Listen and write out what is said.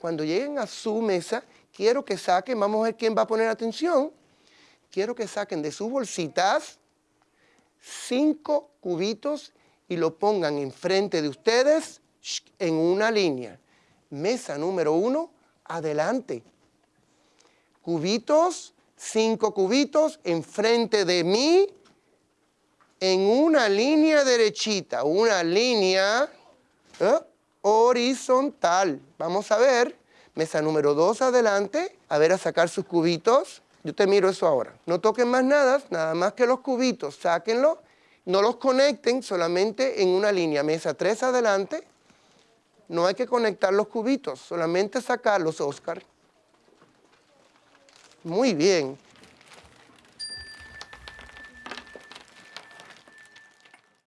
cuando lleguen a su mesa, quiero que saquen, vamos a ver quién va a poner atención, quiero que saquen de sus bolsitas cinco cubitos y lo pongan enfrente de ustedes en una línea. Mesa número uno, adelante. Cubitos, cinco cubitos enfrente de mí en una línea derechita, una línea ¿eh? Horizontal. Vamos a ver, mesa número dos adelante, a ver a sacar sus cubitos. Yo te miro eso ahora. No toquen más nada, nada más que los cubitos, sáquenlo. No los conecten solamente en una línea. Mesa 3 adelante. No hay que conectar los cubitos, solamente sacarlos, Oscar. Muy bien.